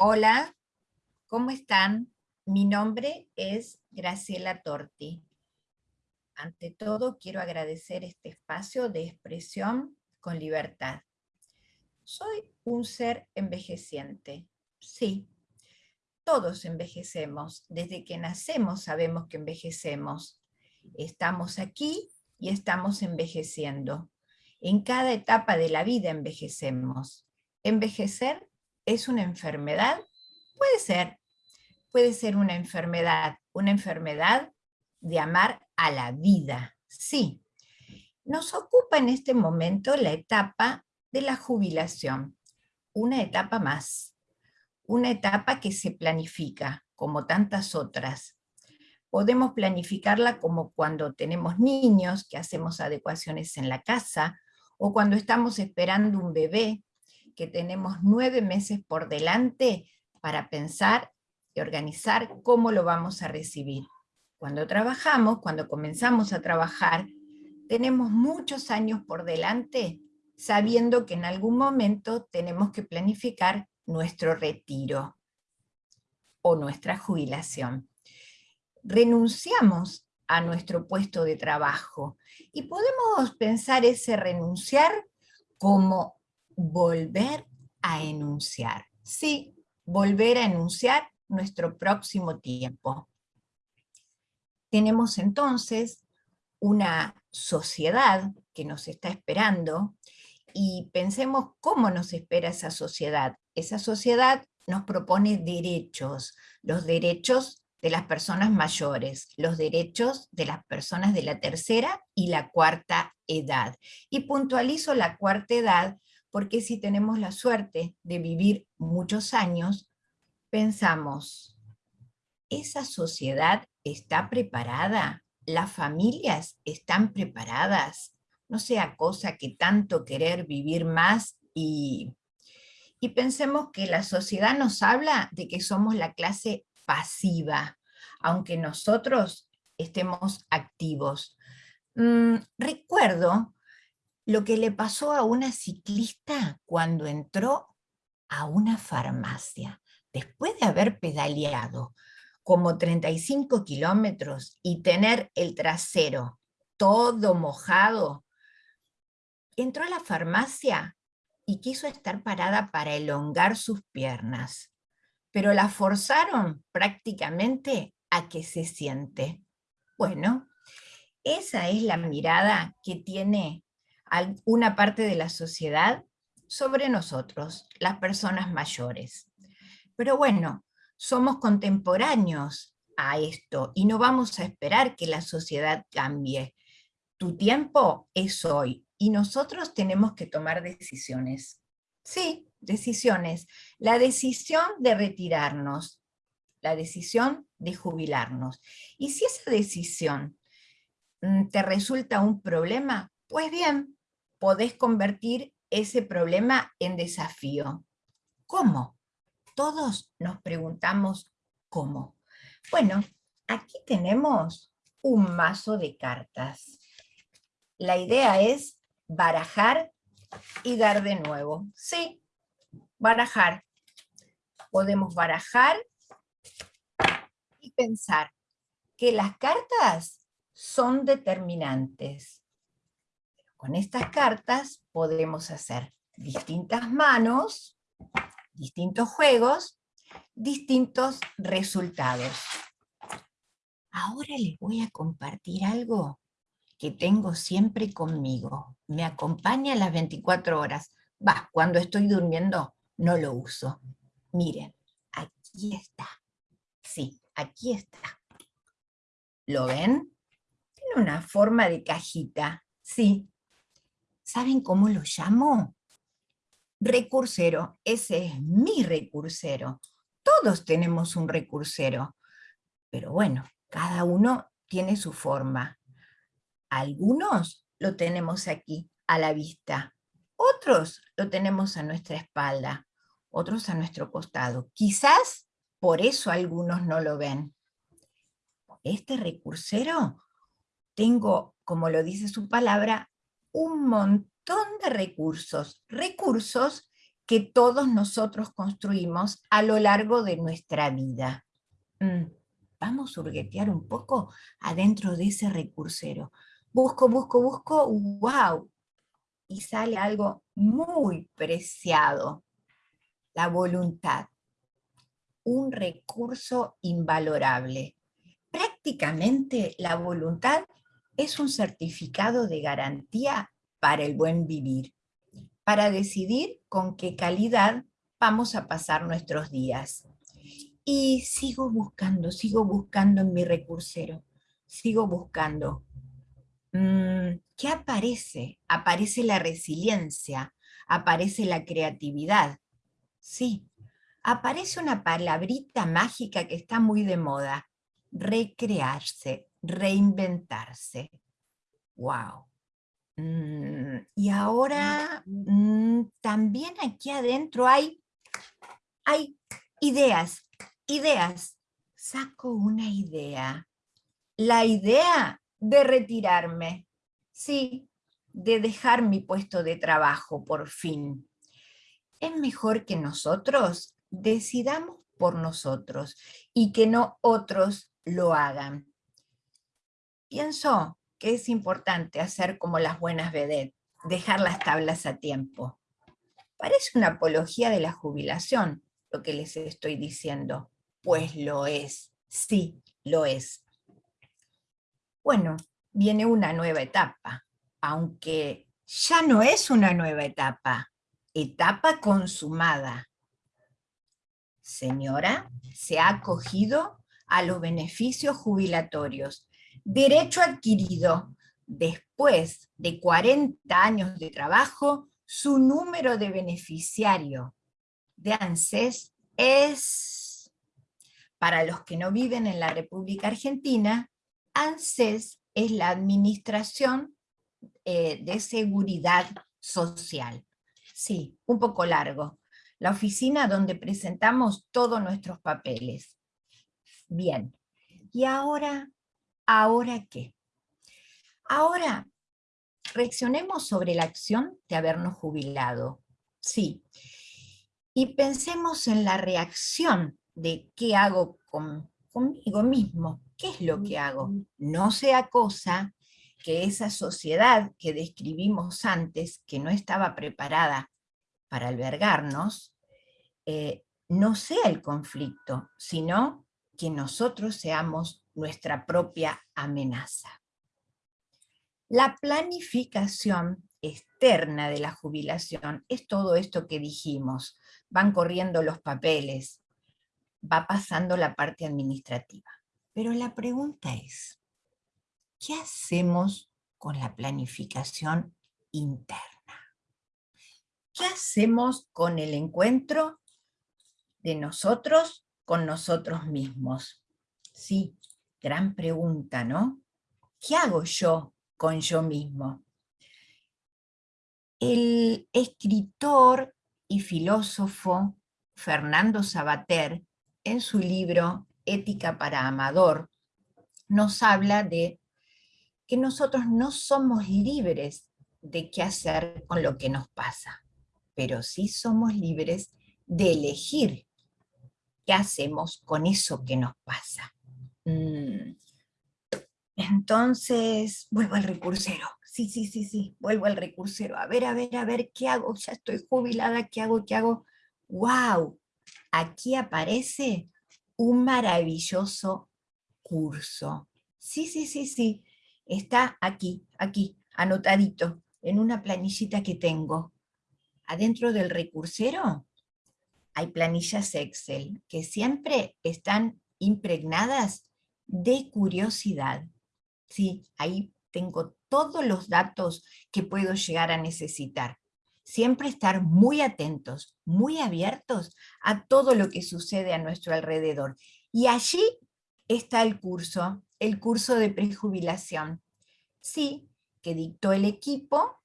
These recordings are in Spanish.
Hola, ¿cómo están? Mi nombre es Graciela Torti. Ante todo, quiero agradecer este espacio de expresión con libertad. Soy un ser envejeciente. Sí, todos envejecemos. Desde que nacemos sabemos que envejecemos. Estamos aquí y estamos envejeciendo. En cada etapa de la vida envejecemos. Envejecer ¿Es una enfermedad? Puede ser. Puede ser una enfermedad. Una enfermedad de amar a la vida. Sí. Nos ocupa en este momento la etapa de la jubilación. Una etapa más. Una etapa que se planifica, como tantas otras. Podemos planificarla como cuando tenemos niños, que hacemos adecuaciones en la casa, o cuando estamos esperando un bebé, que tenemos nueve meses por delante para pensar y organizar cómo lo vamos a recibir. Cuando trabajamos, cuando comenzamos a trabajar, tenemos muchos años por delante sabiendo que en algún momento tenemos que planificar nuestro retiro o nuestra jubilación. Renunciamos a nuestro puesto de trabajo y podemos pensar ese renunciar como volver a enunciar. Sí, volver a enunciar nuestro próximo tiempo. Tenemos entonces una sociedad que nos está esperando y pensemos cómo nos espera esa sociedad. Esa sociedad nos propone derechos, los derechos de las personas mayores, los derechos de las personas de la tercera y la cuarta edad. Y puntualizo la cuarta edad porque si tenemos la suerte de vivir muchos años, pensamos, ¿esa sociedad está preparada? ¿Las familias están preparadas? No sea cosa que tanto querer vivir más y, y pensemos que la sociedad nos habla de que somos la clase pasiva, aunque nosotros estemos activos. Mm, recuerdo lo que le pasó a una ciclista cuando entró a una farmacia, después de haber pedaleado como 35 kilómetros y tener el trasero todo mojado, entró a la farmacia y quiso estar parada para elongar sus piernas, pero la forzaron prácticamente a que se siente. Bueno, esa es la mirada que tiene una parte de la sociedad sobre nosotros, las personas mayores. Pero bueno, somos contemporáneos a esto y no vamos a esperar que la sociedad cambie. Tu tiempo es hoy y nosotros tenemos que tomar decisiones. Sí, decisiones. La decisión de retirarnos, la decisión de jubilarnos. Y si esa decisión mm, te resulta un problema, pues bien, podés convertir ese problema en desafío. ¿Cómo? Todos nos preguntamos ¿cómo? Bueno, aquí tenemos un mazo de cartas. La idea es barajar y dar de nuevo. Sí, barajar. Podemos barajar y pensar que las cartas son determinantes. Con estas cartas podemos hacer distintas manos, distintos juegos, distintos resultados. Ahora les voy a compartir algo que tengo siempre conmigo. Me acompaña las 24 horas. Va, cuando estoy durmiendo no lo uso. Miren, aquí está. Sí, aquí está. ¿Lo ven? Tiene una forma de cajita. Sí, ¿Saben cómo lo llamo? Recursero, ese es mi recursero. Todos tenemos un recursero, pero bueno, cada uno tiene su forma. Algunos lo tenemos aquí, a la vista. Otros lo tenemos a nuestra espalda, otros a nuestro costado. Quizás por eso algunos no lo ven. Este recursero tengo, como lo dice su palabra, un montón de recursos, recursos que todos nosotros construimos a lo largo de nuestra vida. Mm, vamos a hurguetear un poco adentro de ese recursero. Busco, busco, busco, wow, y sale algo muy preciado, la voluntad, un recurso invalorable. Prácticamente la voluntad es un certificado de garantía para el buen vivir, para decidir con qué calidad vamos a pasar nuestros días. Y sigo buscando, sigo buscando en mi recursero, sigo buscando. Mm, ¿Qué aparece? Aparece la resiliencia, aparece la creatividad. Sí, aparece una palabrita mágica que está muy de moda, recrearse, reinventarse. ¡Wow! Mm, y ahora mm, también aquí adentro hay, hay ideas, ideas. Saco una idea. La idea de retirarme. Sí, de dejar mi puesto de trabajo por fin. Es mejor que nosotros decidamos por nosotros y que no otros lo hagan. Pienso que es importante hacer como las buenas vedettes, dejar las tablas a tiempo. Parece una apología de la jubilación, lo que les estoy diciendo. Pues lo es, sí, lo es. Bueno, viene una nueva etapa, aunque ya no es una nueva etapa, etapa consumada. Señora, se ha acogido a los beneficios jubilatorios, derecho adquirido después de 40 años de trabajo, su número de beneficiario de ANSES es, para los que no viven en la República Argentina, ANSES es la Administración eh, de Seguridad Social. Sí, un poco largo. La oficina donde presentamos todos nuestros papeles. Bien, y ahora, ¿ahora qué? Ahora, reaccionemos sobre la acción de habernos jubilado. Sí, y pensemos en la reacción de qué hago conmigo mismo, ¿Qué es lo que hago? No sea cosa que esa sociedad que describimos antes, que no estaba preparada para albergarnos, eh, no sea el conflicto, sino que nosotros seamos nuestra propia amenaza. La planificación externa de la jubilación es todo esto que dijimos. Van corriendo los papeles, va pasando la parte administrativa. Pero la pregunta es, ¿qué hacemos con la planificación interna? ¿Qué hacemos con el encuentro de nosotros con nosotros mismos? Sí, gran pregunta, ¿no? ¿Qué hago yo con yo mismo? El escritor y filósofo Fernando Sabater, en su libro Ética para Amador, nos habla de que nosotros no somos libres de qué hacer con lo que nos pasa, pero sí somos libres de elegir qué hacemos con eso que nos pasa. Mm. Entonces, vuelvo al recursero. Sí, sí, sí, sí, vuelvo al recursero. A ver, a ver, a ver, ¿qué hago? Ya estoy jubilada, ¿qué hago? ¿Qué hago? ¡Wow! Aquí aparece un maravilloso curso. Sí, sí, sí, sí. Está aquí, aquí, anotadito, en una planillita que tengo. Adentro del recursero hay planillas Excel que siempre están impregnadas de curiosidad. Sí, ahí tengo todos los datos que puedo llegar a necesitar siempre estar muy atentos, muy abiertos a todo lo que sucede a nuestro alrededor. Y allí está el curso, el curso de prejubilación. Sí, que dictó el equipo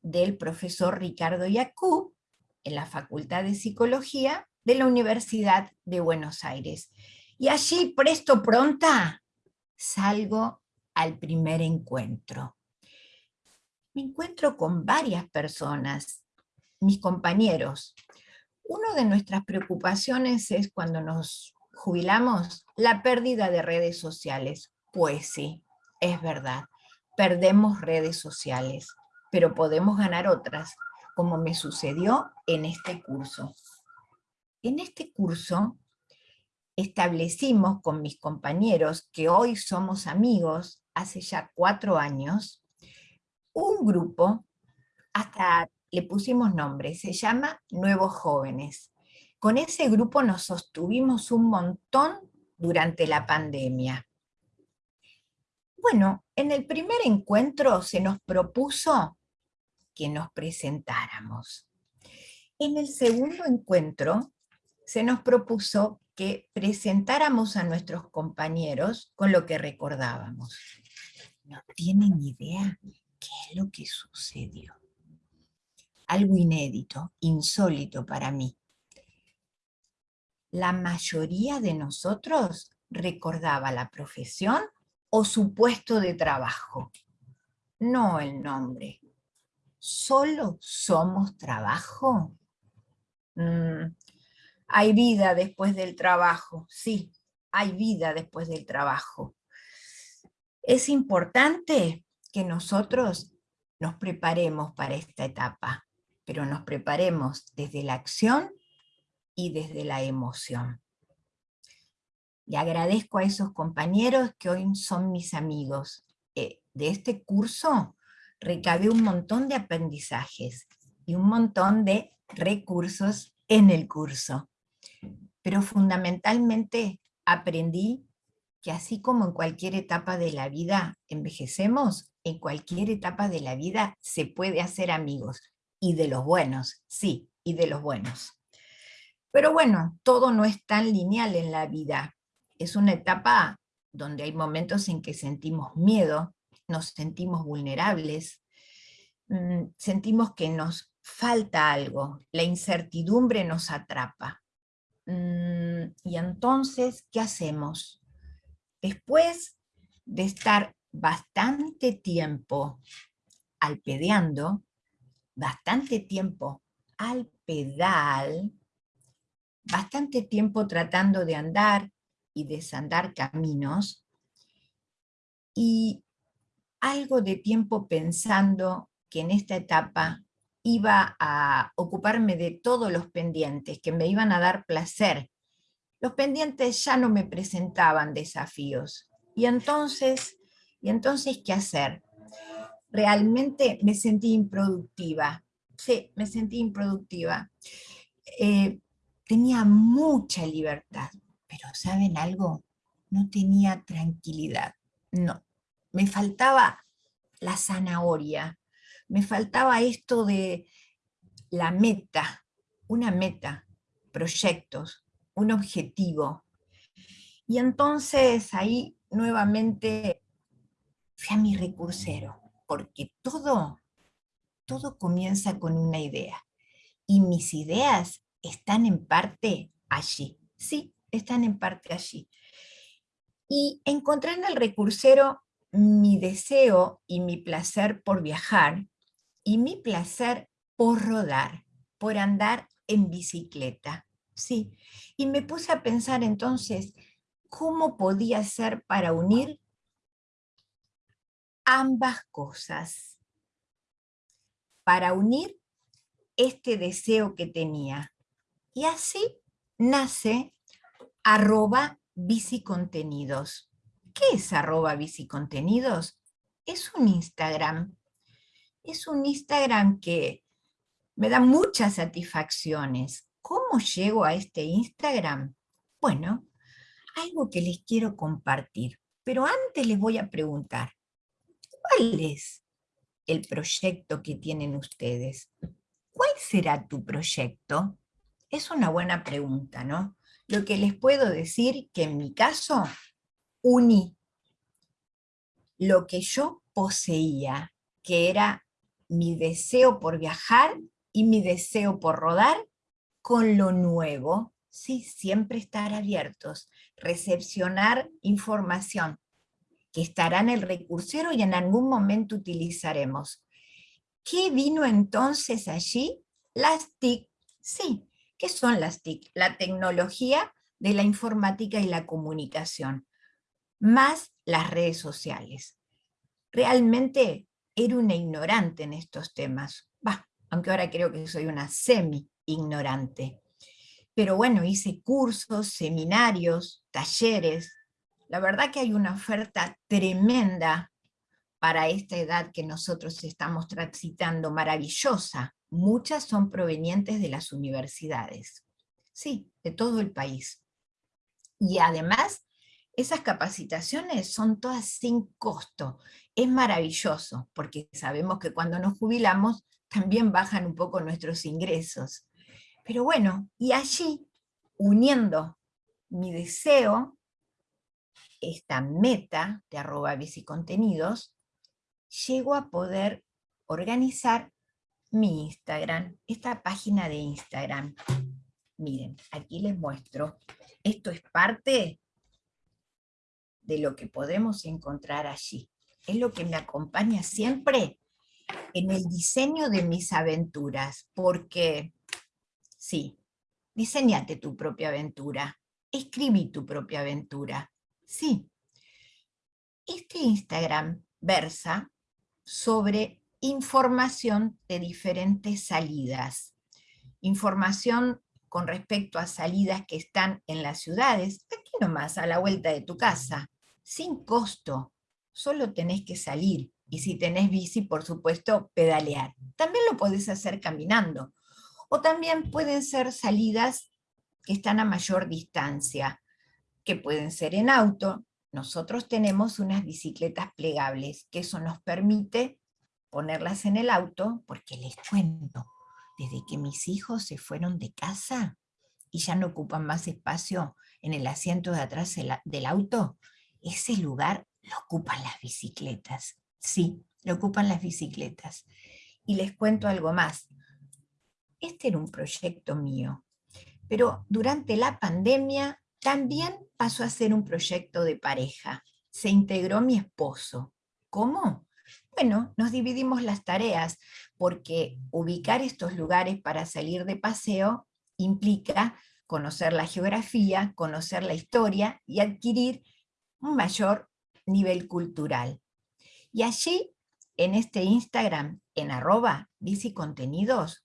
del profesor Ricardo Yacú en la Facultad de Psicología de la Universidad de Buenos Aires. Y allí, presto pronta, salgo al primer encuentro me encuentro con varias personas. mis compañeros. Una de nuestras preocupaciones es cuando nos jubilamos, la pérdida de redes sociales. Pues sí, es verdad, perdemos redes sociales, pero podemos ganar otras, como me sucedió en este curso. En este curso establecimos con mis compañeros, que hoy somos amigos, hace ya cuatro años, un grupo, hasta le pusimos nombre, se llama Nuevos Jóvenes. Con ese grupo nos sostuvimos un montón durante la pandemia. Bueno, en el primer encuentro se nos propuso que nos presentáramos. En el segundo encuentro se nos propuso que presentáramos a nuestros compañeros con lo que recordábamos. No tienen idea qué es lo que sucedió. Algo inédito, insólito para mí. La mayoría de nosotros recordaba la profesión o su puesto de trabajo, no el nombre. ¿Solo somos trabajo? Mm, hay vida después del trabajo, sí, hay vida después del trabajo. Es importante que nosotros nos preparemos para esta etapa, pero nos preparemos desde la acción y desde la emoción. Le agradezco a esos compañeros que hoy son mis amigos. Eh, de este curso recabé un montón de aprendizajes y un montón de recursos en el curso pero fundamentalmente aprendí que así como en cualquier etapa de la vida envejecemos, en cualquier etapa de la vida se puede hacer amigos, y de los buenos, sí, y de los buenos. Pero bueno, todo no es tan lineal en la vida. Es una etapa donde hay momentos en que sentimos miedo, nos sentimos vulnerables, mm, sentimos que nos falta algo, la incertidumbre nos atrapa. Mm, y entonces, ¿qué hacemos? Después de estar bastante tiempo alpedeando, bastante tiempo al pedal, bastante tiempo tratando de andar y desandar caminos, y algo de tiempo pensando que en esta etapa iba a ocuparme de todos los pendientes que me iban a dar placer. Los pendientes ya no me presentaban desafíos. Y entonces, ¿y entonces qué hacer? Realmente me sentí improductiva. Sí, me sentí improductiva. Eh, tenía mucha libertad, pero ¿saben algo? No tenía tranquilidad. No, me faltaba la zanahoria, me faltaba esto de la meta, una meta, proyectos, un objetivo. Y entonces ahí nuevamente fui a mi recursero, porque todo, todo comienza con una idea. Y mis ideas están en parte allí. Sí, están en parte allí. Y encontré en el recursero mi deseo y mi placer por viajar, y mi placer por rodar, por andar en bicicleta. Sí, y me puse a pensar entonces, ¿cómo podía ser para unir ambas cosas? Para unir este deseo que tenía. Y así nace arroba bicicontenidos. ¿Qué es arroba bicicontenidos? Es un Instagram es un Instagram que me da muchas satisfacciones. ¿Cómo llego a este Instagram? Bueno, algo que les quiero compartir, pero antes les voy a preguntar, ¿cuál es el proyecto que tienen ustedes? ¿Cuál será tu proyecto? Es una buena pregunta, ¿no? Lo que les puedo decir que en mi caso, uní lo que yo poseía, que era mi deseo por viajar y mi deseo por rodar con lo nuevo, sí, siempre estar abiertos, recepcionar información que estará en el recursero y en algún momento utilizaremos. ¿Qué vino entonces allí? las TIC, sí, ¿qué son las TIC? La tecnología de la informática y la comunicación, más las redes sociales. Realmente era una ignorante en estos temas, aunque ahora creo que soy una semi-ignorante. Pero bueno, hice cursos, seminarios, talleres. La verdad que hay una oferta tremenda para esta edad que nosotros estamos transitando, maravillosa. Muchas son provenientes de las universidades. Sí, de todo el país. Y además, esas capacitaciones son todas sin costo. Es maravilloso, porque sabemos que cuando nos jubilamos también bajan un poco nuestros ingresos. Pero bueno, y allí, uniendo mi deseo, esta meta de arroba bicicontenidos, llego a poder organizar mi Instagram, esta página de Instagram. Miren, aquí les muestro. Esto es parte de lo que podemos encontrar allí. Es lo que me acompaña siempre en el diseño de mis aventuras, porque Sí, diseñate tu propia aventura, escribí tu propia aventura, sí. Este Instagram versa sobre información de diferentes salidas. Información con respecto a salidas que están en las ciudades, aquí nomás, a la vuelta de tu casa, sin costo, solo tenés que salir, y si tenés bici, por supuesto, pedalear. También lo podés hacer caminando, o también pueden ser salidas que están a mayor distancia, que pueden ser en auto. Nosotros tenemos unas bicicletas plegables, que eso nos permite ponerlas en el auto, porque les cuento, desde que mis hijos se fueron de casa y ya no ocupan más espacio en el asiento de atrás del auto, ese lugar lo ocupan las bicicletas. Sí, lo ocupan las bicicletas. Y les cuento algo más este era un proyecto mío. Pero durante la pandemia también pasó a ser un proyecto de pareja. Se integró mi esposo. ¿Cómo? Bueno, nos dividimos las tareas, porque ubicar estos lugares para salir de paseo implica conocer la geografía, conocer la historia y adquirir un mayor nivel cultural. Y allí, en este Instagram, en arroba bicicontenidos,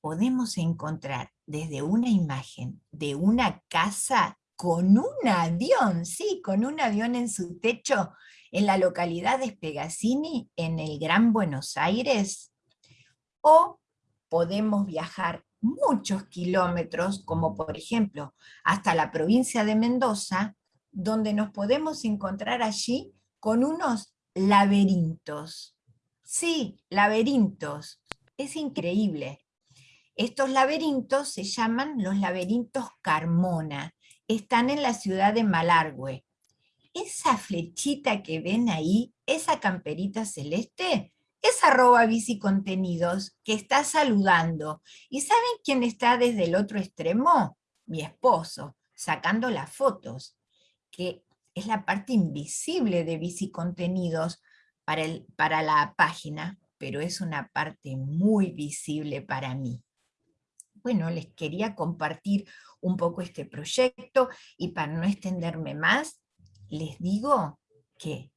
podemos encontrar desde una imagen de una casa con un avión, sí, con un avión en su techo, en la localidad de Spegazzini, en el Gran Buenos Aires, o podemos viajar muchos kilómetros, como por ejemplo hasta la provincia de Mendoza, donde nos podemos encontrar allí con unos laberintos. Sí, laberintos. Es increíble. Estos laberintos se llaman los laberintos Carmona. Están en la ciudad de Malargüe. Esa flechita que ven ahí, esa camperita celeste, es arroba bicicontenidos que está saludando. ¿Y saben quién está desde el otro extremo? Mi esposo, sacando las fotos, que es la parte invisible de bicicontenidos para, para la página, pero es una parte muy visible para mí bueno, les quería compartir un poco este proyecto y para no extenderme más, les digo que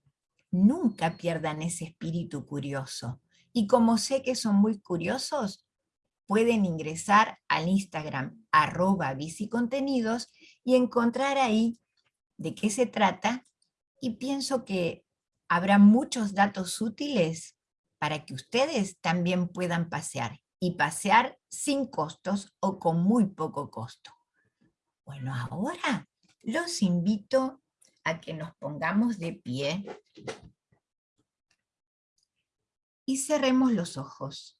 nunca pierdan ese espíritu curioso. Y como sé que son muy curiosos, pueden ingresar al Instagram arroba bicicontenidos y encontrar ahí de qué se trata y pienso que habrá muchos datos útiles para que ustedes también puedan pasear y pasear sin costos o con muy poco costo. Bueno, ahora los invito a que nos pongamos de pie y cerremos los ojos.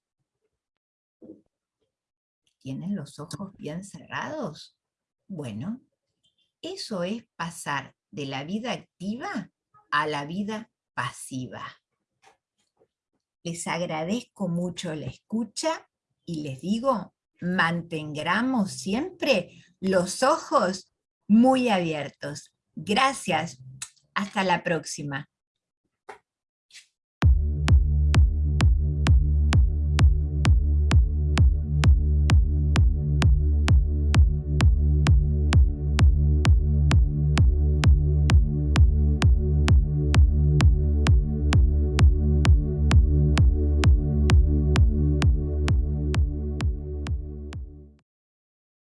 ¿Tienen los ojos bien cerrados? Bueno, eso es pasar de la vida activa a la vida pasiva. Les agradezco mucho la escucha y les digo, mantengamos siempre los ojos muy abiertos. Gracias. Hasta la próxima.